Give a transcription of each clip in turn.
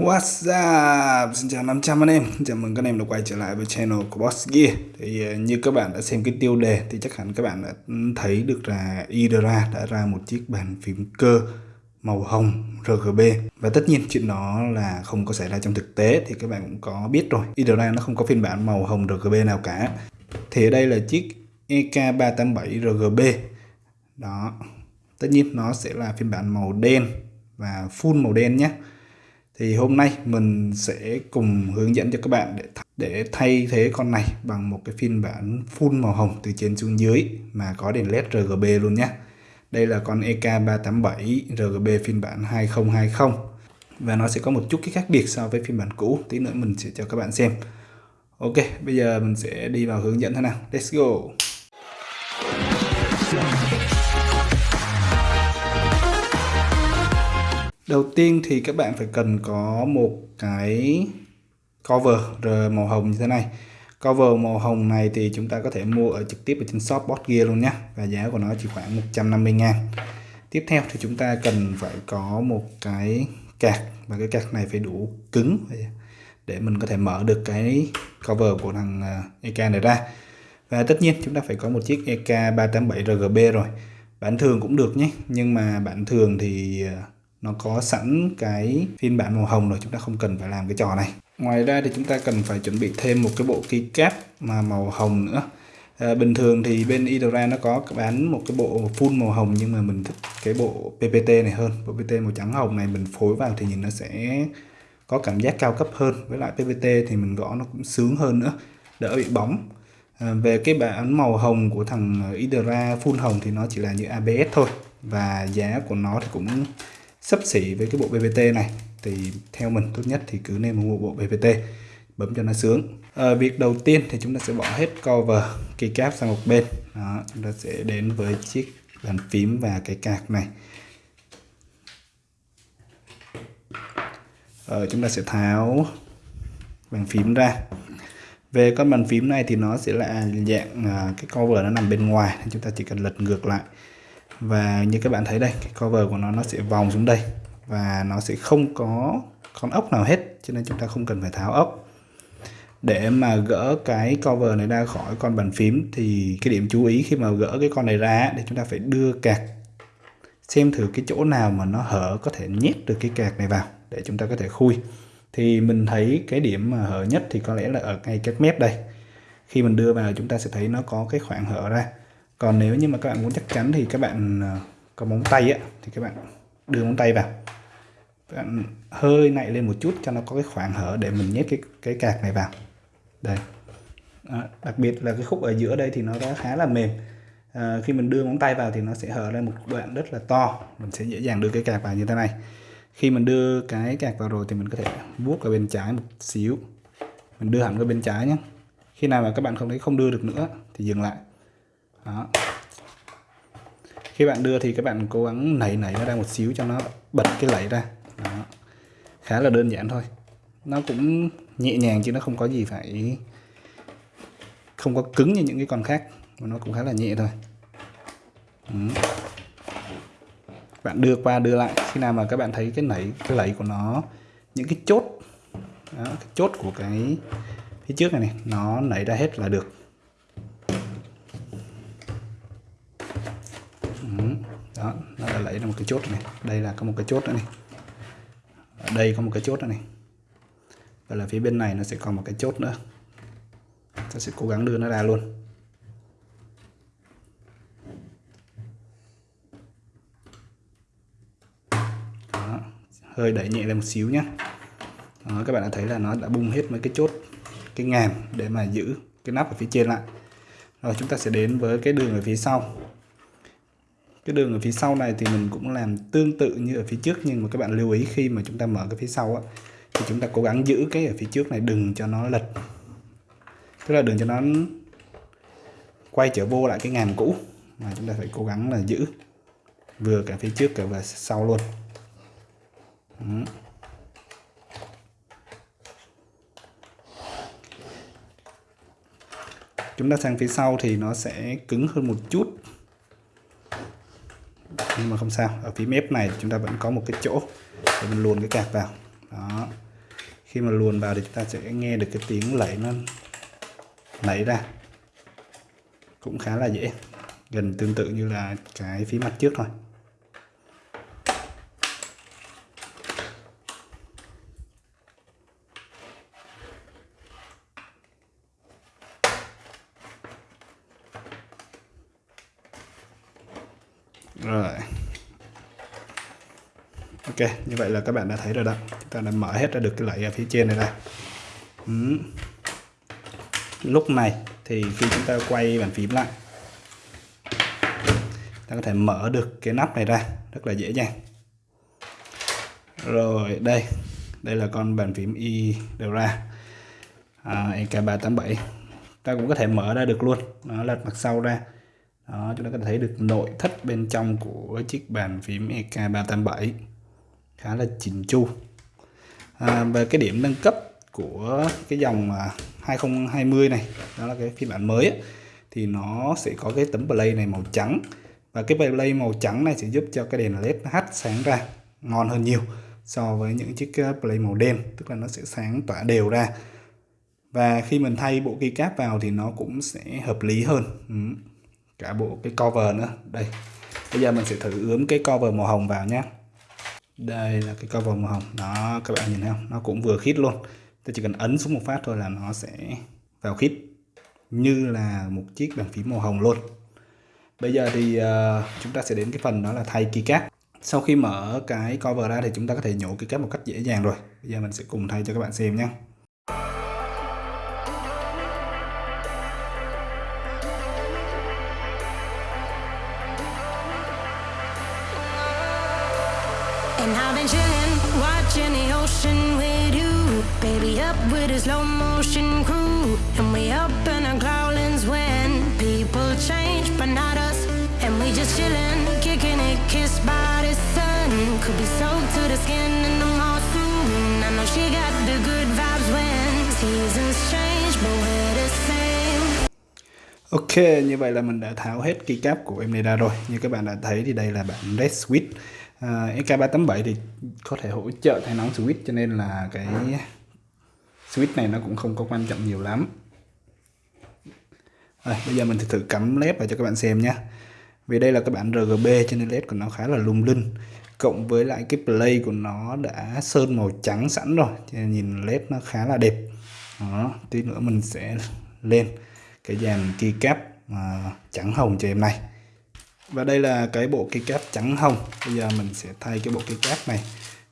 What's up? Xin chào 500 anh em. Chào mừng các anh em đã quay trở lại với channel của Boss Gear. Thì ờ, như các bạn đã xem cái tiêu đề Thì chắc hẳn các bạn đã thấy được là Idra đã ra một chiếc bàn phím cơ màu hồng RGB Và tất nhiên chuyện đó là không có xảy ra trong thực tế Thì các bạn cũng có biết rồi. Idra nó không có phiên bản màu hồng RGB nào cả. Thì ở đây là chiếc EK387 RGB Đó. Tất nhiên nó sẽ là phiên bản màu đen và full màu đen nhé thì hôm nay mình sẽ cùng hướng dẫn cho các bạn để để thay thế con này bằng một cái phiên bản full màu hồng từ trên xuống dưới mà có đèn led RGB luôn nhé đây là con EK387 RGB phiên bản 2020 và nó sẽ có một chút cái khác biệt so với phiên bản cũ, tí nữa mình sẽ cho các bạn xem. Ok, bây giờ mình sẽ đi vào hướng dẫn thế nào. Let's go! Đầu tiên thì các bạn phải cần có một cái cover màu hồng như thế này. Cover màu hồng này thì chúng ta có thể mua ở trực tiếp ở trên shop Boss Gear luôn nhé. Và giá của nó chỉ khoảng 150 ngàn. Tiếp theo thì chúng ta cần phải có một cái cạc và cái cạc này phải đủ cứng để mình có thể mở được cái cover của thằng à, EK này ra. Và tất nhiên chúng ta phải có một chiếc EK 387 RGB rồi. Bản thường cũng được nhé, nhưng mà bản thường thì à, nó có sẵn cái phiên bản màu hồng rồi chúng ta không cần phải làm cái trò này. Ngoài ra thì chúng ta cần phải chuẩn bị thêm một cái bộ keycap mà màu hồng nữa. À, bình thường thì bên Idora nó có bán một cái bộ full màu hồng nhưng mà mình thích cái bộ PPT này hơn. Bộ PPT màu trắng hồng này mình phối vào thì nhìn nó sẽ có cảm giác cao cấp hơn. Với lại PPT thì mình gõ nó cũng sướng hơn nữa đỡ bị bóng. À, về cái bản màu hồng của thằng Idora full hồng thì nó chỉ là như ABS thôi và giá của nó thì cũng sấp xỉ với cái bộ PPT này thì theo mình tốt nhất thì cứ nên mua bộ PPT bấm cho nó sướng. À, việc đầu tiên thì chúng ta sẽ bỏ hết cover keycap sang một bên. Đó, chúng ta sẽ đến với chiếc bàn phím và cái cạc này. À, chúng ta sẽ tháo bàn phím ra. Về con bàn phím này thì nó sẽ là dạng à, cái cover nó nằm bên ngoài chúng ta chỉ cần lật ngược lại và như các bạn thấy đây, cái cover của nó nó sẽ vòng xuống đây. Và nó sẽ không có con ốc nào hết, cho nên chúng ta không cần phải tháo ốc. Để mà gỡ cái cover này ra khỏi con bàn phím, thì cái điểm chú ý khi mà gỡ cái con này ra thì chúng ta phải đưa cạc. Xem thử cái chỗ nào mà nó hở có thể nhét được cái cạc này vào, để chúng ta có thể khui. Thì mình thấy cái điểm mà hở nhất thì có lẽ là ở ngay các mép đây. Khi mình đưa vào, chúng ta sẽ thấy nó có cái khoảng hở ra còn nếu như mà các bạn muốn chắc chắn thì các bạn ờ, có móng tay á thì các bạn đưa móng tay vào. Các bạn hơi nạy lên một chút cho nó có cái khoảng hở để mình nhét cái cái cạc này vào. Đây. À, đặc biệt là cái khúc ở giữa đây thì nó đã khá là mềm. À, khi mình đưa móng tay vào thì nó sẽ hở lên một đoạn rất là to. Mình sẽ dễ dàng đưa cái cạc vào như thế này. Khi mình đưa cái cạc vào rồi thì mình có thể vuốt ở bên trái một xíu. Mình đưa hẳn qua bên trái nhé. Khi nào mà các bạn không thấy không đưa được nữa thì dừng lại đó. Khi bạn đưa thì các bạn cố gắng nảy nảy nó ra một xíu cho nó bật cái lẫy ra. Đó. khá là đơn giản thôi. Nó cũng nhẹ nhàng chứ nó không có gì phải không có cứng như những cái con khác mà nó cũng khá là nhẹ thôi. Ừ. bạn đưa qua đưa lại khi nào mà các bạn thấy cái nảy cái lẫy của nó những cái chốt đó, cái chốt của cái phía trước này này nó nảy ra hết là được. Chốt này. Đây là có một cái chốt nữa này. Ở đây có một cái chốt nữa này. Và là phía bên này nó sẽ còn một cái chốt nữa. Ta sẽ cố gắng đưa nó ra luôn. Đó. hơi đẩy nhẹ lên một xíu nhé đó, các bạn đã thấy là nó đã bung hết mấy cái chốt cái ngàm để mà giữ cái nắp ở phía trên lại. Rồi chúng ta sẽ đến với cái đường ở phía sau cái đường ở phía sau này thì mình cũng làm tương tự như ở phía trước. Nhưng mà các bạn lưu ý khi mà chúng ta mở cái phía sau á, thì chúng ta cố gắng giữ cái ở phía trước này, đừng cho nó lệch. Tức là đừng cho nó quay trở vô lại cái ngàm cũ mà chúng ta phải cố gắng là giữ. Vừa cả phía trước cả và sau luôn. Đó. chúng ta sang phía sau thì nó sẽ cứng hơn một chút nhưng mà không sao, ở phía mép này chúng ta vẫn có một cái chỗ để mình luồn cái cạc vào. Đó. Khi mà luồn vào thì chúng ta sẽ nghe được cái tiếng lẩy nó lẫy ra. Cũng khá là dễ, gần tương tự như là cái phía mặt trước thôi. Rồi. Ok như vậy là các bạn đã thấy rồi đó. Chúng ta đã mở hết ra được cái lẫy ở à, phía trên này ra. Ừ. lúc này thì khi chúng ta quay bàn phím lại ta có thể mở được cái nắp này ra rất là dễ dàng. Rồi đây. Đây là con bàn phím y đều ra. À, EK387 ta cũng có thể mở ra được luôn. Nó lật mặt sau ra đó chúng ta có thể thấy được nội thất bên trong của chiếc bàn phím EK387 khá là chỉnh chu. À, về cái điểm nâng cấp của cái dòng à, 2020 này đó là cái phiên bản mới ấy, thì nó sẽ có cái tấm play này màu trắng. Và cái play màu trắng này sẽ giúp cho cái đèn led hắt sáng ra ngon hơn nhiều so với những chiếc à, play màu đen tức là nó sẽ sáng tỏa đều ra. Và khi mình thay bộ keycap vào thì nó cũng sẽ hợp lý hơn. Ừ cả bộ cái cover nữa. Đây bây giờ mình sẽ thử ướm cái cover màu hồng vào nhé đây là cái cover màu hồng. Đó các bạn nhìn thấy không? Nó cũng vừa khít luôn. Tôi chỉ cần ấn xuống một phát thôi là nó sẽ vào khít. Như là một chiếc bàn phím màu hồng luôn. Bây giờ thì uh, chúng ta sẽ đến cái phần đó là thay keycap. Sau khi mở cái cover ra thì chúng ta có thể nhổ keycap một cách dễ dàng rồi. Bây giờ mình sẽ cùng thay cho các bạn xem nhé And I've been chilling, watching the ocean with you. Baby up with a slow motion crew. And we up in our growlings when people change but not us. And we just chilling, kicking it, kissed by the sun. Could be soaked to the skin in the mall soon I know she got the good vibes when seasons change but we're the same. Ok, như vậy là mình đã tháo hết keycap của em này ra rồi. Như các bạn đã thấy thì đây là bản Red Switch Ờ, uh, SK387 thì có thể hỗ trợ thay nóng switch cho nên là cái switch này nó cũng không có quan trọng nhiều lắm. Rồi, bây giờ mình thử cắm led vào cho các bạn xem nhé. Vì đây là cái bản RGB cho nên led của nó khá là lung linh. Cộng với lại cái play của nó đã sơn màu trắng sẵn rồi cho nên nhìn led nó khá là đẹp. Đó tí nữa mình sẽ lên cái dàn keycap uh, trắng hồng cho em này và đây là cái bộ keycap trắng hồng. Bây giờ mình sẽ thay cái bộ keycap này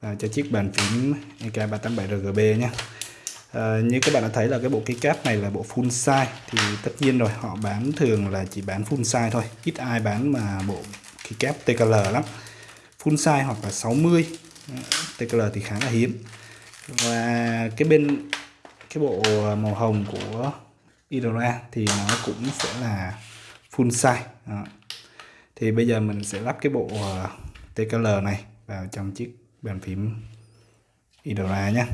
vào cho chiếc bàn phím EK387RGB nhé. À, như các bạn đã thấy là cái bộ keycap này là bộ full size. Thì tất nhiên rồi họ bán thường là chỉ bán full size thôi. Ít ai bán mà bộ keycap TKL lắm. Full size hoặc là 60 à, TKL thì khá là hiếm. Và cái bên cái bộ màu hồng của Idora thì nó cũng sẽ là full size. Đó thì bây giờ mình sẽ lắp cái bộ ờ, TKL này vào trong chiếc bàn phím Idora nhé.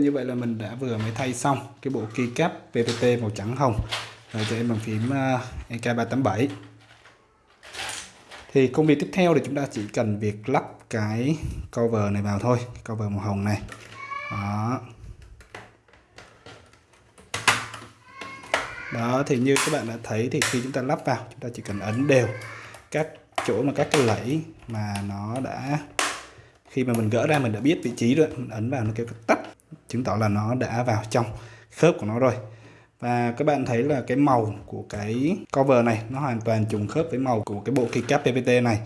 Như vậy là mình đã vừa mới thay xong cái bộ keycap PPT màu trắng hồng. Rồi cho em bằng phím ờ, EK387 thì công việc tiếp theo thì chúng ta chỉ cần việc lắp cái cover này vào thôi, cover màu hồng này. Đó. Đó, thì như các bạn đã thấy thì khi chúng ta lắp vào, chúng ta chỉ cần ấn đều các chỗ mà các cái lẫy mà nó đã, khi mà mình gỡ ra mình đã biết vị trí rồi, mình ấn vào nó kêu tắt chứng tỏ là nó đã vào trong khớp của nó rồi. Và các bạn thấy là cái màu của cái cover này, nó hoàn toàn trùng khớp với màu của cái bộ keycap PPT này.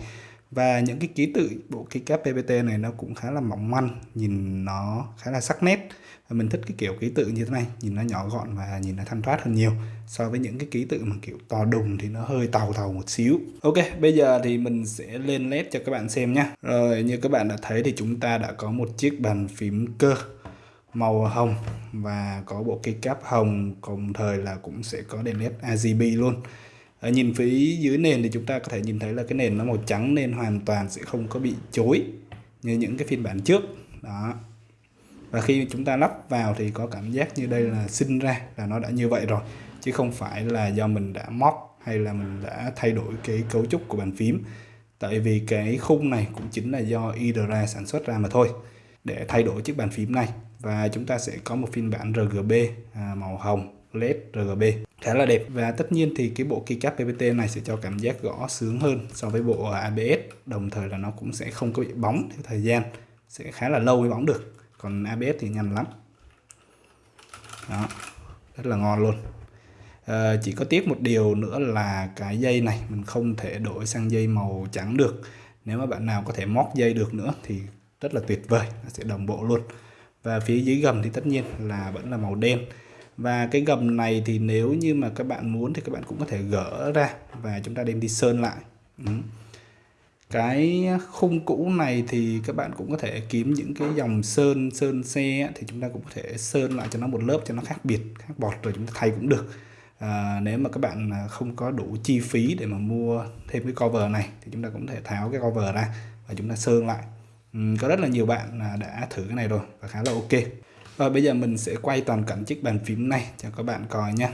Và những cái ký tự bộ keycap PPT này nó cũng khá là mỏng manh, nhìn nó khá là sắc nét. Và mình thích cái kiểu ký tự như thế này, nhìn nó nhỏ gọn và nhìn nó thanh thoát hơn nhiều. So với những cái ký tự mà kiểu to đùng thì nó hơi tàu tàu một xíu. Ok, bây giờ thì mình sẽ lên led cho các bạn xem nhé rồi, như các bạn đã thấy thì chúng ta đã có một chiếc bàn phím cơ màu hồng và có bộ keycap hồng đồng thời là cũng sẽ có đèn led RGB luôn. Ở nhìn phía dưới nền thì chúng ta có thể nhìn thấy là cái nền nó màu trắng nên hoàn toàn sẽ không có bị chối như những cái phiên bản trước. Đó. Và khi chúng ta lắp vào thì có cảm giác như đây là sinh ra, là nó đã như vậy rồi, chứ không phải là do mình đã móc hay là mình đã thay đổi cái cấu trúc của bàn phím. Tại vì cái khung này cũng chính là do IDRA sản xuất ra mà thôi, để thay đổi chiếc bàn phím này và chúng ta sẽ có một phiên bản RGB à, màu hồng LED RGB khá là đẹp. Và tất nhiên thì cái bộ keycap PPT này sẽ cho cảm giác gõ sướng hơn so với bộ ABS đồng thời là nó cũng sẽ không có bị bóng theo thời gian. Sẽ khá là lâu mới bóng được. Còn ABS thì nhanh lắm. Đó. Rất là ngon luôn. À, chỉ có tiếc một điều nữa là cái dây này mình không thể đổi sang dây màu trắng được. Nếu mà bạn nào có thể móc dây được nữa thì rất là tuyệt vời. Nó sẽ đồng bộ luôn và phía dưới gầm thì tất nhiên là vẫn là màu đen. Và cái gầm này thì nếu như mà các bạn muốn thì các bạn cũng có thể gỡ ra và chúng ta đem đi sơn lại. Ừ. cái khung cũ này thì các bạn cũng có thể kiếm những cái dòng sơn sơn xe thì chúng ta cũng có thể sơn lại cho nó một lớp cho nó khác biệt khác bọt rồi chúng ta thay cũng được. À, nếu mà các bạn à, không có đủ chi phí để mà mua thêm cái cover này thì chúng ta cũng thể tháo cái cover ra và chúng ta sơn lại. Ừ, có rất là nhiều bạn đã thử cái này rồi và khá là ok. Và bây giờ mình sẽ quay toàn cảnh chiếc bàn phím này cho các bạn coi nha.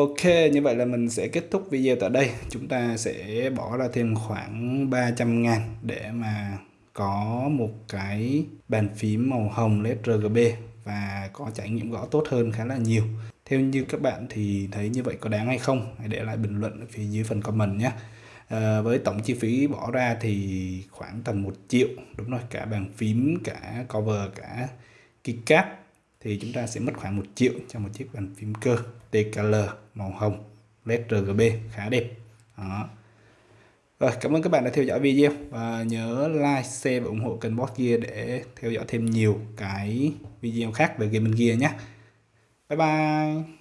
Ok, như vậy là mình sẽ kết thúc video tại đây. Chúng ta sẽ bỏ ra thêm khoảng 300 ngàn để mà có một cái bàn phím màu hồng LED RGB và có trải nghiệm gõ tốt hơn khá là nhiều. Theo như các bạn thì thấy như vậy có đáng hay không? Hãy để lại bình luận ở phía dưới phần comment nhé. À, với tổng chi phí bỏ ra thì khoảng tầm 1 triệu đúng rồi cả bàn phím cả cover cả keycap thì chúng ta sẽ mất khoảng 1 triệu cho một chiếc bàn phím cơ TKL màu hồng LED RGB khá đẹp đó. Rồi, cảm ơn các bạn đã theo dõi video và nhớ like, share và ủng hộ kênh Boss Gear để theo dõi thêm nhiều cái video khác về gaming gear nhé. Bye bye.